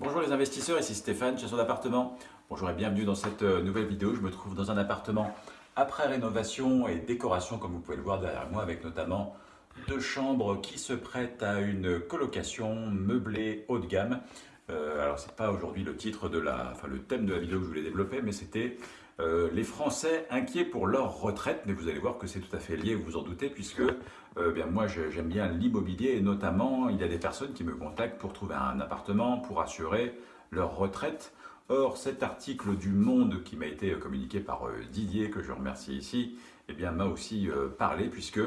Bonjour les investisseurs, ici Stéphane, chasseur d'appartement. Bonjour et bienvenue dans cette euh, nouvelle vidéo. Je me trouve dans un appartement après rénovation et décoration, comme vous pouvez le voir derrière moi, avec notamment deux chambres qui se prêtent à une colocation meublée haut de gamme. Euh, alors c'est pas aujourd'hui le titre de la, enfin le thème de la vidéo que je voulais développer, mais c'était euh, les Français inquiets pour leur retraite. Mais vous allez voir que c'est tout à fait lié, vous vous en doutez, puisque euh, moi j'aime bien l'immobilier et notamment il y a des personnes qui me contactent pour trouver un appartement, pour assurer leur retraite. Or, cet article du Monde qui m'a été communiqué par Didier, que je remercie ici, eh bien m'a aussi parlé, puisque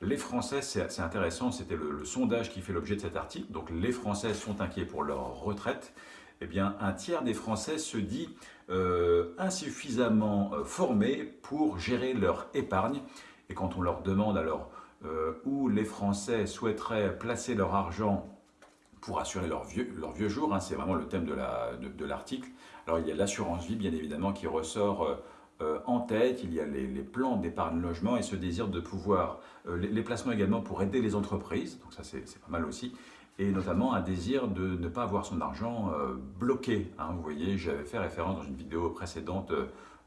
les Français, c'est intéressant, c'était le, sondage qui fait l'objet de cet article, donc les Français sont inquiets pour leur retraite, eh bien un tiers des Français se dit euh, insuffisamment euh, formés pour gérer leur épargne, et quand on leur demande alors euh, où les Français souhaiteraient placer leur argent pour assurer leur vieux, vieux jour, hein, c'est vraiment le thème de l'article. Alors il y a l'assurance vie bien évidemment qui ressort euh, euh, en tête, il y a les, plans d'épargne logement et ce désir de pouvoir, euh, les, placements également pour aider les entreprises, donc ça c'est pas mal aussi, et notamment un désir de ne pas avoir son argent bloqué. Hein. vous voyez, j'avais fait référence dans une vidéo précédente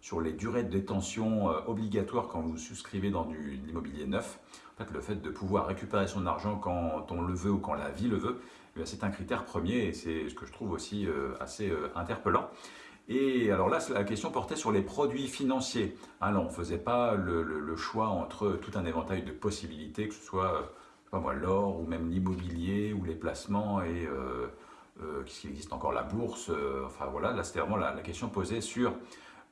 sur les durées de détention obligatoires quand vous souscrivez dans du l'immobilier neuf. En fait, le fait de pouvoir récupérer son argent quand on le veut ou quand la vie le veut, eh c'est un critère premier et c'est ce que je trouve aussi euh, assez euh, interpellant. Et alors là, la question portait sur les produits financiers. Alors, on ne faisait pas le, choix entre tout un éventail de possibilités, que ce soit l'or ou même l'immobilier ou les placements et euh, euh qu'il existe encore? La bourse. enfin voilà, là c'était vraiment la, question posée sur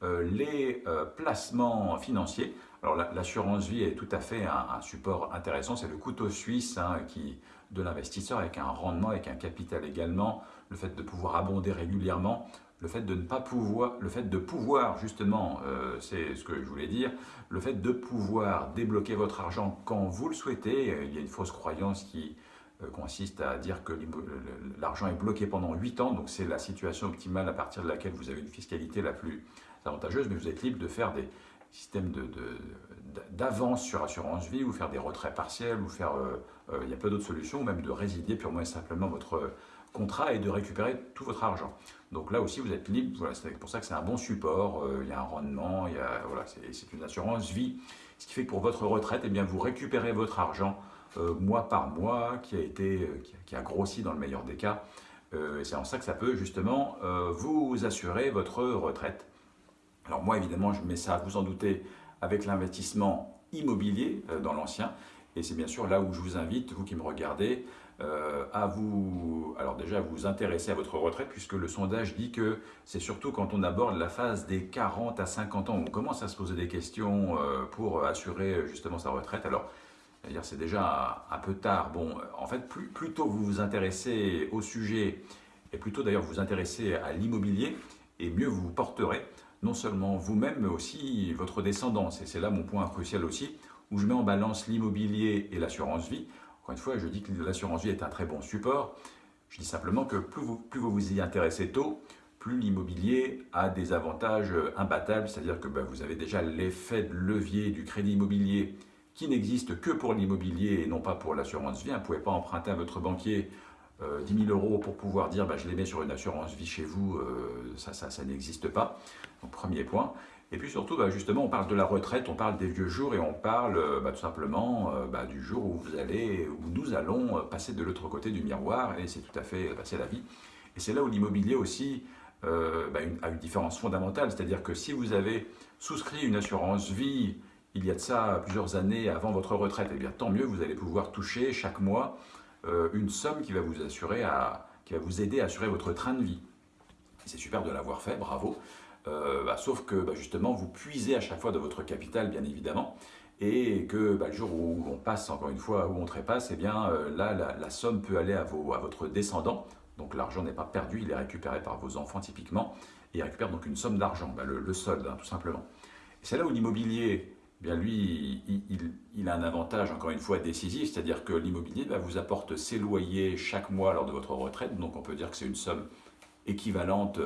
les placements financiers. Alors l'assurance vie est tout à fait un, support intéressant, c'est le couteau suisse hein, qui, de l'investisseur avec un rendement, avec un capital également, le fait de pouvoir abonder régulièrement, le fait de ne pas pouvoir, le fait de pouvoir justement, euh, c'est ce que je voulais dire, le fait de pouvoir débloquer votre argent quand vous le souhaitez, il y a une fausse croyance qui euh, consiste à dire que l'argent est bloqué pendant 8 ans, donc c'est la situation optimale à partir de laquelle vous avez une fiscalité la plus avantageuse, mais vous êtes libre de faire des, système d'avance sur assurance vie ou faire des retraits partiels ou faire, euh, euh, il y a plein d'autres solutions, même de résilier purement et simplement votre contrat et de récupérer tout votre argent. Donc là aussi vous êtes libre, voilà, c'est pour ça que c'est un bon support, euh, il y a un rendement, voilà, c'est une assurance vie, ce qui fait que pour votre retraite, eh bien, vous récupérez votre argent mois par mois qui a, été, qui a, grossi dans le meilleur des cas. et c'est en ça que ça peut justement vous assurer votre retraite. Alors moi, évidemment, je mets ça, vous en doutez, avec l'investissement immobilier euh, dans l'ancien. Et c'est bien sûr là où je vous invite, vous qui me regardez, euh, à vous, alors déjà vous intéresser à votre retraite, puisque le sondage dit que c'est surtout quand on aborde la phase des 40 à 50 ans, on commence à se poser des questions euh, pour assurer justement sa retraite. Alors, c'est déjà un, peu tard. Bon, en fait, plus, plus tôt vous vous intéressez au sujet, et plutôt d'ailleurs vous vous intéressez à l'immobilier, et mieux vous vous porterez non seulement vous-même, mais aussi votre descendance. Et c'est là mon point crucial aussi, où je mets en balance l'immobilier et l'assurance vie. Encore une fois, je dis que l'assurance vie est un très bon support. Je dis simplement que plus vous vous y intéressez tôt, plus l'immobilier a des avantages imbattables, c'est-à-dire que ben, vous avez déjà l'effet de levier du crédit immobilier qui n'existe que pour l'immobilier et non pas pour l'assurance vie. Vous ne pouvez pas emprunter à votre banquier 10 euh, 000 euros pour pouvoir dire bah, je les mets sur une assurance vie chez vous, euh, ça, ça, n'existe pas. Premier point. Et puis surtout, bah, justement, on parle de la retraite, on parle des vieux jours et on parle euh, bah, tout simplement du jour où vous allez, où nous allons passer de l'autre côté du miroir et c'est tout à fait passer la vie. Et c'est là où l'immobilier aussi a une différence fondamentale, c'est-à-dire que si vous avez souscrit une assurance vie il y a de ça plusieurs années avant votre retraite, eh bien tant mieux, vous allez pouvoir toucher chaque mois une somme qui va vous assurer qui va vous aider à assurer votre train de vie. C'est super de l'avoir fait, bravo. Euh, bah, sauf que bah, justement, vous puisez à chaque fois de votre capital, bien évidemment, et que bah, le jour où on passe, encore une fois, où on trépasse, eh bien euh, là, la, somme peut aller à, vos, à votre descendant. Donc l'argent n'est pas perdu, il est récupéré par vos enfants typiquement, et il récupère donc une somme d'argent, le, solde, hein, tout simplement. C'est là où l'immobilier bien lui, il, a un avantage, encore une fois, décisif, c'est-à-dire que l'immobilier vous apporte ses loyers chaque mois lors de votre retraite, donc on peut dire que c'est une somme équivalente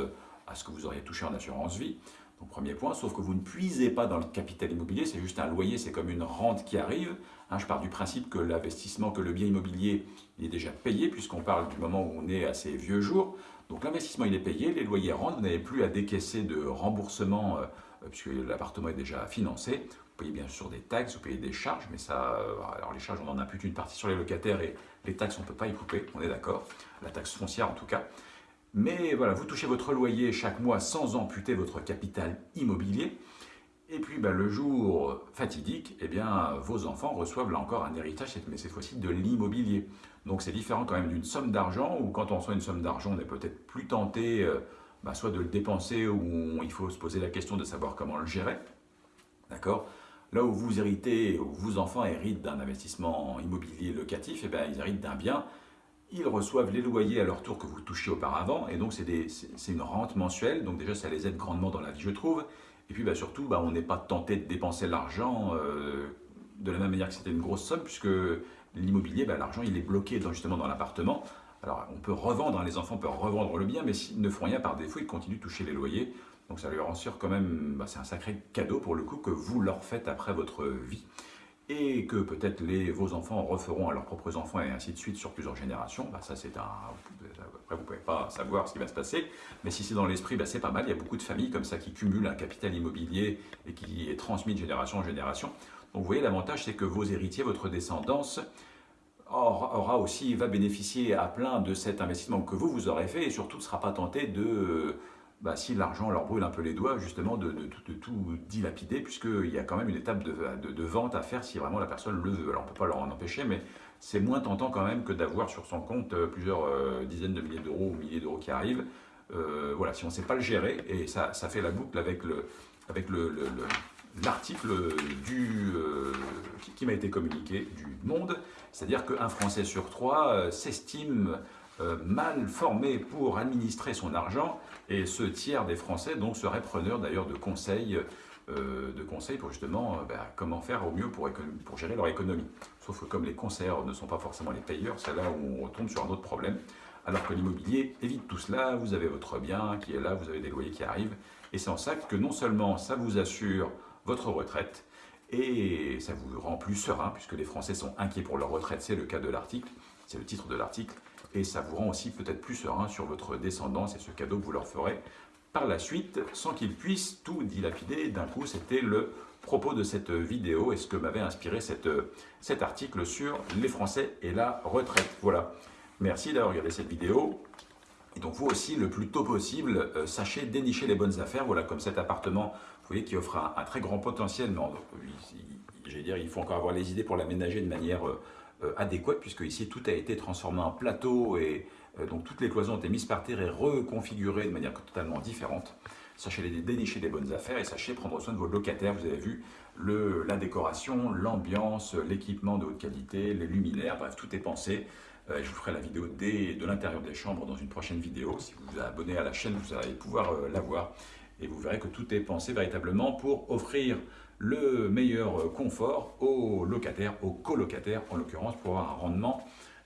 à ce que vous auriez touché en assurance vie. Donc premier point, sauf que vous ne puisez pas dans le capital immobilier, c'est juste un loyer, c'est comme une rente qui arrive. Hein, je pars du principe que l'investissement, que le bien immobilier, il est déjà payé, puisqu'on parle du moment où on est à ses vieux jours. Donc l'investissement il est payé, les loyers rentrent, vous n'avez plus à décaisser de remboursement puisque l'appartement est déjà financé. Vous payez bien sûr des taxes, vous payez des charges, mais ça, alors les charges on en plus une partie sur les locataires et les taxes on ne peut pas y couper, on est d'accord, la taxe foncière en tout cas. Mais voilà, vous touchez votre loyer chaque mois sans amputer votre capital immobilier. Et puis ben, le jour fatidique, eh bien, vos enfants reçoivent là encore un héritage, mais cette fois-ci de l'immobilier. Donc c'est différent quand même d'une somme d'argent, où quand on reçoit une somme d'argent, on est peut-être plus tenté euh, ben, soit de le dépenser, ou il faut se poser la question de savoir comment le gérer. D'accord? Là où vous héritez, où vos enfants héritent d'un investissement immobilier locatif, eh bien, ils héritent d'un bien. Ils reçoivent les loyers à leur tour que vous touchiez auparavant, et donc c'est une rente mensuelle, donc déjà ça les aide grandement dans la vie je trouve, et puis bah, surtout bah, on n'est pas tenté de dépenser l'argent euh, de la même manière que c'était une grosse somme, puisque l'immobilier, bah, l'argent il est bloqué justement dans l'appartement, alors on peut revendre, hein, les enfants peuvent revendre le bien, mais s'ils ne font rien par défaut, ils continuent de toucher les loyers, donc ça leur assure quand même, c'est un sacré cadeau pour le coup que vous leur faites après votre vie et que peut-être vos enfants referont à leurs propres enfants et ainsi de suite sur plusieurs générations, bah ça c'est. Après vous ne pouvez pas savoir ce qui va se passer, mais si c'est dans l'esprit, bah c'est pas mal. Il y a beaucoup de familles comme ça qui cumulent un capital immobilier et qui est transmis de génération en génération. Donc vous voyez, l'avantage c'est que vos héritiers, votre descendance, aura aussi, va bénéficier à plein de cet investissement que vous, vous aurez fait et surtout ne sera pas tenté de bah, si l'argent leur brûle un peu les doigts, justement, de, tout dilapider, puisqu'il y a quand même une étape de, vente à faire si vraiment la personne le veut. Alors on ne peut pas leur en empêcher, mais c'est moins tentant quand même que d'avoir sur son compte euh, plusieurs euh, dizaines de milliers d'euros ou milliers d'euros qui arrivent. Euh, voilà, si on ne sait pas le gérer, et ça, ça fait la boucle avec le, avec le, l'article du qui, m'a été communiqué du Monde, c'est-à-dire qu'un Français sur trois s'estime euh, mal formé pour administrer son argent et ce tiers des Français donc serait preneur d'ailleurs de conseils euh, de conseils pour justement euh, ben, comment faire au mieux pour, pour gérer leur économie. Sauf que comme les conseillers ne sont pas forcément les payeurs, c'est là où on retombe sur un autre problème. Alors que l'immobilier évite tout cela, vous avez votre bien qui est là, vous avez des loyers qui arrivent, et c'est en ça que non seulement ça vous assure votre retraite, et ça vous rend plus serein, puisque les Français sont inquiets pour leur retraite, c'est le cas de l'article, c'est le titre de l'article, et ça vous rend aussi peut-être plus serein sur votre descendance et ce cadeau que vous leur ferez par la suite, sans qu'ils puissent tout dilapider d'un coup. C'était le propos de cette vidéo et ce que m'avait inspiré cette, cet article sur les Français et la retraite. Voilà. Merci d'avoir regardé cette vidéo. Et donc vous aussi, le plus tôt possible, euh, sachez dénicher les bonnes affaires. Voilà, comme cet appartement, vous voyez, qui offre un, très grand potentiel. Mais dire, il faut encore avoir les idées pour l'aménager de manière euh, euh, adéquate, puisque ici tout a été transformé en plateau et donc toutes les cloisons ont été mises par terre et reconfigurées de manière totalement différente. Sachez les dénicher des bonnes affaires et sachez prendre soin de vos locataires. Vous avez vu la décoration, l'ambiance, l'équipement de haute qualité, les luminaires, bref, tout est pensé. Euh, je vous ferai la vidéo de l'intérieur des chambres dans une prochaine vidéo. Si vous vous abonnez à la chaîne, vous allez pouvoir la voir. Et vous verrez que tout est pensé véritablement pour offrir le meilleur confort aux locataires, aux colocataires en l'occurrence, pour avoir un rendement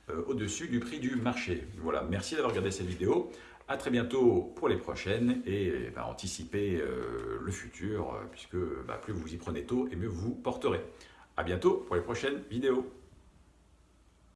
euh, au-dessus du prix du marché. Voilà, merci d'avoir regardé cette vidéo. A très bientôt pour les prochaines et bah, anticipez euh, le futur, euh, puisque bah, plus vous y prenez tôt et mieux vous porterez. A bientôt pour les prochaines vidéos.